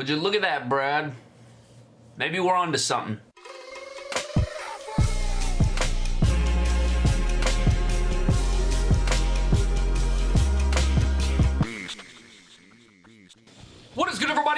Would you look at that, Brad? Maybe we're onto something.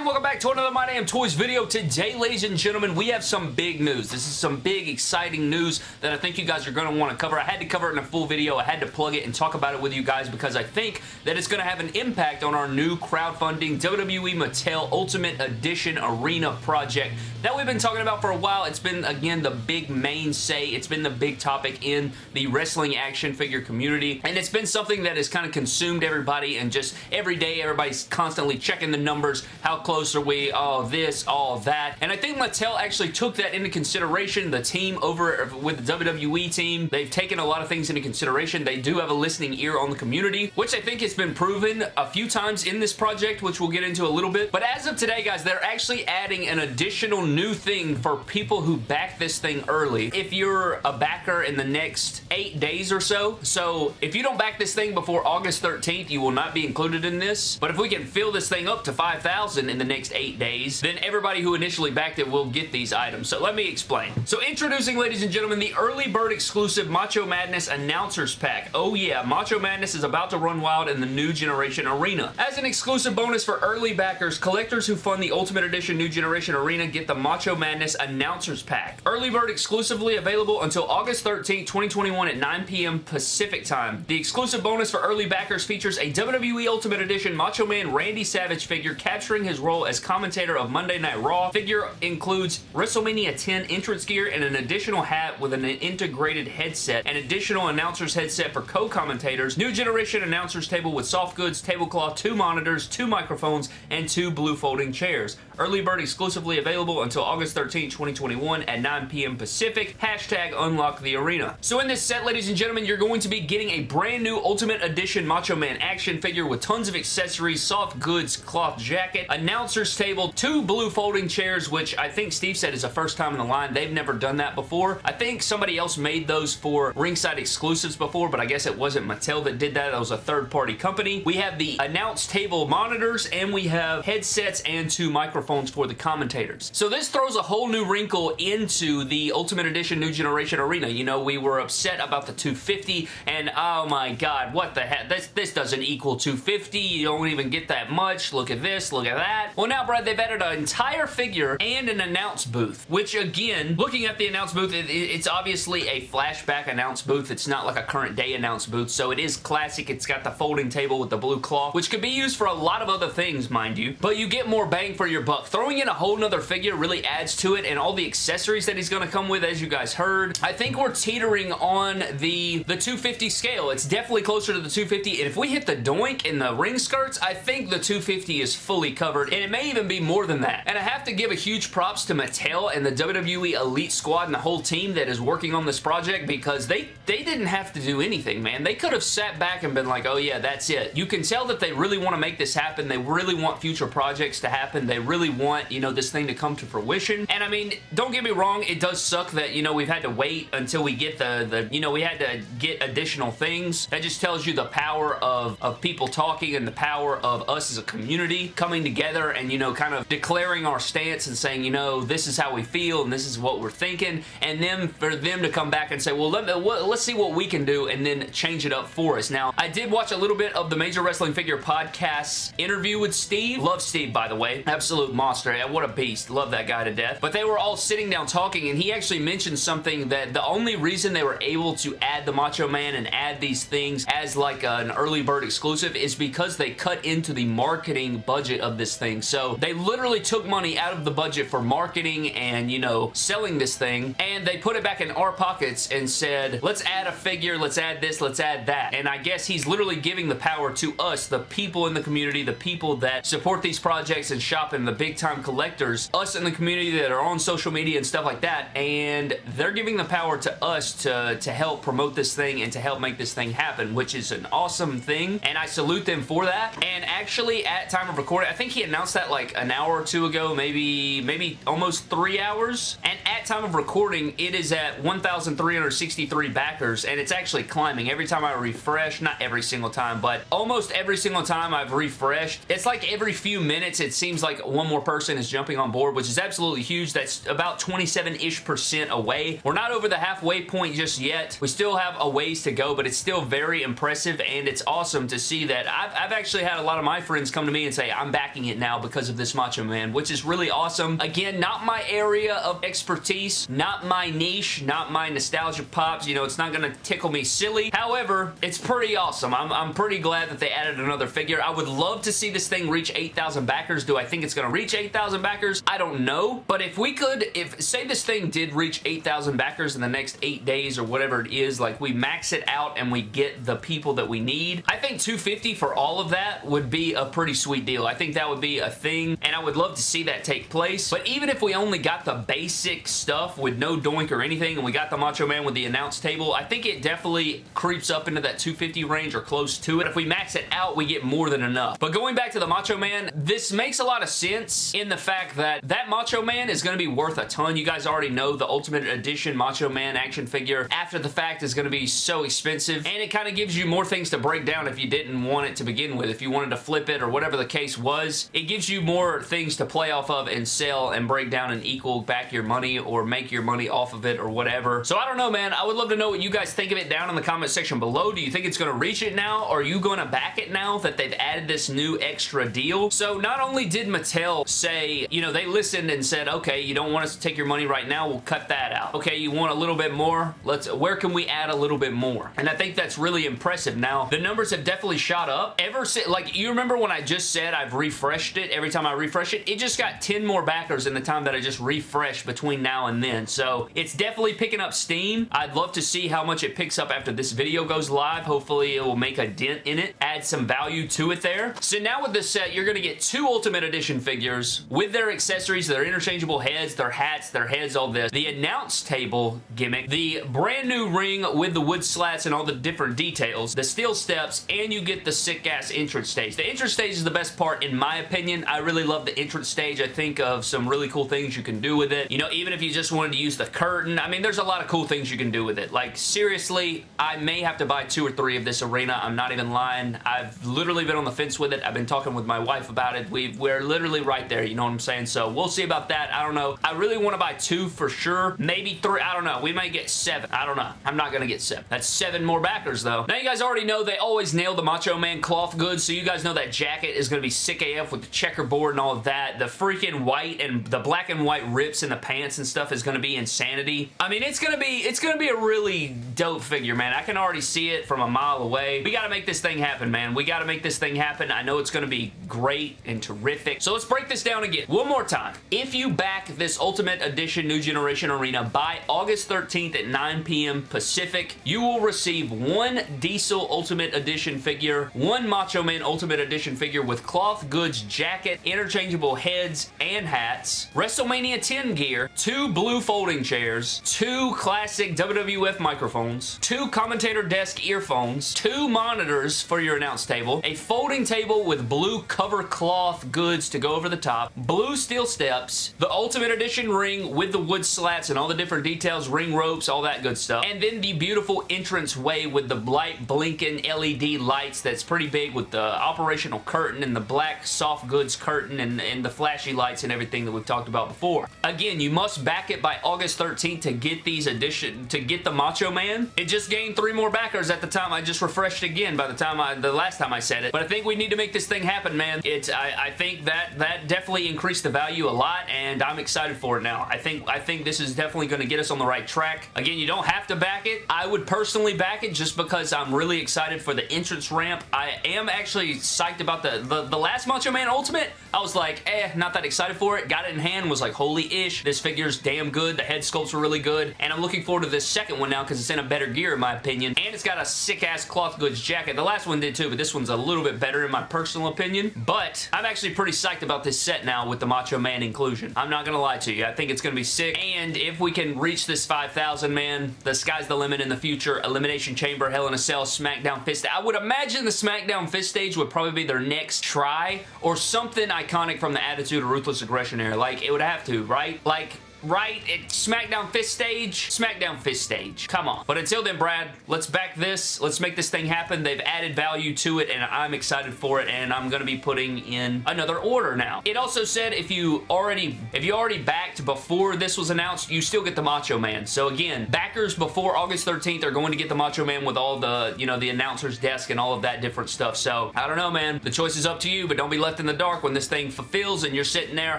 Everybody? Welcome back to another My Damn Toys video. Today, ladies and gentlemen, we have some big news. This is some big, exciting news that I think you guys are going to want to cover. I had to cover it in a full video. I had to plug it and talk about it with you guys because I think that it's going to have an impact on our new crowdfunding WWE Mattel Ultimate Edition Arena project that we've been talking about for a while. It's been, again, the big main say. It's been the big topic in the wrestling action figure community, and it's been something that has kind of consumed everybody and just every day everybody's constantly checking the numbers numbers, how close are we, all this, all that. And I think Mattel actually took that into consideration. The team over with the WWE team, they've taken a lot of things into consideration. They do have a listening ear on the community, which I think has been proven a few times in this project, which we'll get into a little bit. But as of today, guys, they're actually adding an additional new thing for people who back this thing early. If you're a backer in the next eight days or so, so if you don't back this thing before August 13th, you will not be included in this. But if we can fill this thing up to 5,000 in the next eight days, then everybody who initially backed it will get these items. So let me explain. So introducing, ladies and gentlemen, the early bird exclusive Macho Madness Announcers Pack. Oh yeah, Macho Madness is about to run wild in the new generation arena. As an exclusive bonus for early backers, collectors who fund the Ultimate Edition New Generation Arena get the Macho Madness Announcers Pack. Early bird exclusively available until August 13, 2021 at 9 p.m. Pacific time. The exclusive bonus for early backers features a WWE Ultimate Edition Macho Man Randy Savage figure capturing his role as commentator of Monday Night Raw. Figure includes WrestleMania 10 entrance gear and an additional hat with an integrated headset, an additional announcer's headset for co-commentators, new generation announcer's table with soft goods, tablecloth, two monitors, two microphones, and two blue folding chairs. Early bird exclusively available until August 13, 2021 at 9 p.m. Pacific. Hashtag unlock the arena. So in this set, ladies and gentlemen, you're going to be getting a brand new Ultimate Edition Macho Man action figure with tons of accessories, soft goods, cloth jacket, announcer's table, two blue folding chairs, which I think Steve said is the first time in the line. They've never done that before. I think somebody else made those for ringside exclusives before, but I guess it wasn't Mattel that did that. That was a third-party company. We have the announce table monitors, and we have headsets and two microphones for the commentators. So this throws a whole new wrinkle into the Ultimate Edition New Generation Arena. You know, we were upset about the 250, and oh my god, what the heck? This, this doesn't equal 250. You don't even get that much. Look at this, look at that. Well, now, Brad, they've added an entire figure and an announce booth, which, again, looking at the announce booth, it, it's obviously a flashback announce booth. It's not like a current day announce booth, so it is classic. It's got the folding table with the blue cloth, which could be used for a lot of other things, mind you, but you get more bang for your buck. Throwing in a whole nother figure really adds to it, and all the accessories that he's going to come with, as you guys heard, I think we're teetering on the, the 250 scale. It's definitely closer to the 250, and if we hit the doink and the ring skirts, I think the 250 is fully covered, and it may even be more than that. And I have to give a huge props to Mattel and the WWE Elite Squad and the whole team that is working on this project because they, they didn't have to do anything, man. They could have sat back and been like, oh yeah, that's it. You can tell that they really want to make this happen. They really want future projects to happen. They really want, you know, this thing to come to fruition. And I mean, don't get me wrong, it does suck that, you know, we've had to wait until we get the, the you know, we had to get additional things. That just tells you the power of, of people talking and the power of us as a community coming together and, you know, kind of declaring our stance and saying, you know, this is how we feel and this is what we're thinking. And then for them to come back and say, well, let, let's see what we can do and then change it up for us. Now, I did watch a little bit of the Major Wrestling Figure Podcast's interview with Steve. Love Steve, by the way. Absolute monster. What a beast. Love that guy to death. But they were all sitting down talking and he actually mentioned something that the only reason they were able to add the Macho Man and add these things as like an early bird exclusive is because they cut into the marketing budget of this thing. So they literally took money out of the budget for marketing and, you know, selling this thing, and they put it back in our pockets and said, let's add a figure, let's add this, let's add that. And I guess he's literally giving the power to us, the people in the community, the people that support these projects and shop in the big time collectors, us in the community that are on social media and stuff like that, and they're giving the power to us to, to help promote this thing and to help make this thing happen, which is an awesome thing, and I salute them for that. And actually, at time of recording. I think he announced that like an hour or two ago, maybe maybe almost three hours. And at time of recording, it is at 1,363 backers, and it's actually climbing every time I refresh. Not every single time, but almost every single time I've refreshed. It's like every few minutes, it seems like one more person is jumping on board, which is absolutely huge. That's about 27-ish percent away. We're not over the halfway point just yet. We still have a ways to go, but it's still very impressive, and it's awesome to see that. I've, I've actually had a lot of my friends come to me and say, I'm backing it now because of this Macho Man, which is really awesome. Again, not my area of expertise, not my niche, not my nostalgia pops. You know, it's not going to tickle me silly. However, it's pretty awesome. I'm, I'm pretty glad that they added another figure. I would love to see this thing reach 8,000 backers. Do I think it's going to reach 8,000 backers? I don't know. But if we could, if say this thing did reach 8,000 backers in the next eight days or whatever it is, like we max it out and we get the people that we need, I think 250 for all of that would be a pretty sweet deal. I think that would be a thing and I would love to see that take place. But even if we only got the basic stuff with no doink or anything and we got the Macho Man with the announce table, I think it definitely creeps up into that 250 range or close to it. If we max it out, we get more than enough. But going back to the Macho Man, this makes a lot of sense in the fact that that Macho Man is going to be worth a ton. You guys already know the Ultimate Edition Macho Man action figure after the fact is going to be so expensive and it kind of gives you more things to break down if you didn't want it to begin with. If you wanted to flip it or whatever the case was, it gives you more things to play off of and sell and break down and equal back your money or make your money off of it or whatever. So I don't know, man. I would love to know what you guys think of it down in the comment section below. Do you think it's going to reach it now? Are you going to back it now that they've added this new extra deal? So not only did Mattel say, you know, they listened and said, okay, you don't want us to take your money right now, we'll cut that out. Okay, you want a little bit more? Let's, where can we add a little bit more? And I think that's really impressive. Now, the numbers have definitely shot up. Ever since, like, you remember when I just said I've refreshed it? Every time I refresh it, it just got 10 more backers in the time that I just refreshed between now and then. So, it's definitely picking up steam. I'd love to see how much it picks up after this video goes live. Hopefully, it will make a dent in it, add some value to it there. So now with this set, you're going to get two Ultimate Edition figures with their accessories, their interchangeable heads, their hats, their heads, all this. The announce table gimmick, the brand new ring with the wood slats and all the different details, the steel steps, and you get the sick-ass entrance stage. The entrance stage is the best part in my opinion. I really love the entrance stage. I think of some really cool things you can do with it. You know, even if you just wanted to use the curtain, I mean, there's a lot of cool things you can do with it. Like, seriously, I may have to buy two or three of this arena. I'm not even lying. I've literally been on the fence with it. I've been talking with my wife about it. we we're literally right there, you know what I'm saying? So we'll see about that. I don't know. I really want to buy two for sure. Maybe three. I don't know. We might get seven. I don't know. I'm not going to get seven. That's seven more backers, though. Now, you guys already know they always nail the Macho Man cloth goods, so you guys know that jacket is going to be sick AF with the checkerboard and all of that. The freaking white and the black and white rips in the pants and stuff is going to be insanity. I mean, it's going to be it's going to be a really dope figure, man. I can already see it from a mile away. We got to make this thing happen, man. We got to make this thing happen. I know it's going to be great and terrific. So let's break this down again. One more time. If you back this Ultimate Edition New Generation Arena by August 13th at 9 p.m. Pacific, you will receive one Diesel Ultimate Edition figure, one Macho Man Ultimate Edition figure with cloth goods jacket, interchangeable heads and hats, WrestleMania 10 gear, two blue folding chairs, two classic WWF microphones, two commentator desk earphones, two monitors for your announce table, a folding table with blue cover cloth goods to go over the top, blue steel steps, the Ultimate Edition ring with the wood slats and all the different details, ring ropes, all that good stuff, and then the beautiful entrance way with the light blinking LED lights that's pretty big with the operational curtain and the black soft goods curtain and, and the flashy lights and everything that we've talked about before. Again, you must back it by August 13th to get these edition, to get the Macho Man. It just gained three more backers at the time I just refreshed again by the time I, the last time I said it. But I think we need to make this thing happen, man. It's, I, I think that, that definitely increased the value a lot and I'm excited for it now. I think, I think this is definitely going to get us on the right track. Again, you don't have to back it. I would personally back it just because I'm really excited for the entrance ramp. I am actually psyched about the, the, the last Macho Man Ultimate. I was like, eh, not that excited for it. Got it in hand, was like, holy ish. This figure's damn good. The head sculpts are really good. And I'm looking forward to this second one now because it's in a better gear in my opinion. And it's got a sick-ass cloth goods jacket. The last one did too, but this one's a little bit better in my personal opinion. But I'm actually pretty psyched about this set now with the Macho Man inclusion. I'm not going to lie to you. I think it's going to be sick. And if we can reach this 5,000, man, the sky's the limit in the future. Elimination Chamber, Hell in a Cell, SmackDown Fist. I would imagine the SmackDown Fist stage would probably be their next try or something iconic from the Attitude of Ruthless Aggression era. Like, it would have to, right? Like, right at SmackDown Fist Stage? SmackDown Fist Stage. Come on. But until then, Brad, let's back this. Let's make this thing happen. They've added value to it, and I'm excited for it, and I'm going to be putting in another order now. It also said if you already if you already backed before this was announced, you still get the Macho Man. So again, backers before August 13th are going to get the Macho Man with all the, you know, the announcer's desk and all of that different stuff. So, I don't know, man. The choice is up to you, but don't be left in the dark when this thing fulfills and you're sitting there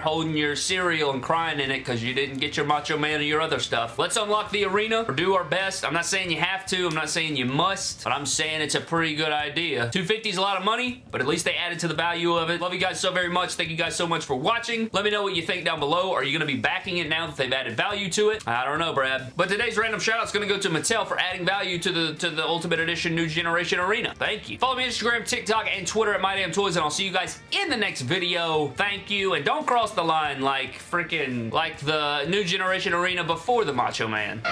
holding your cereal and crying in it because you didn't didn't get your Macho Man or your other stuff. Let's unlock the arena or do our best. I'm not saying you have to. I'm not saying you must, but I'm saying it's a pretty good idea. 250 is a lot of money, but at least they added to the value of it. Love you guys so very much. Thank you guys so much for watching. Let me know what you think down below. Are you going to be backing it now that they've added value to it? I don't know, Brad. But today's random shout out is going to go to Mattel for adding value to the to the Ultimate Edition New Generation Arena. Thank you. Follow me on Instagram, TikTok, and Twitter at MyDamnToys, and I'll see you guys in the next video. Thank you, and don't cross the line like freaking like the New Generation Arena before the Macho Man.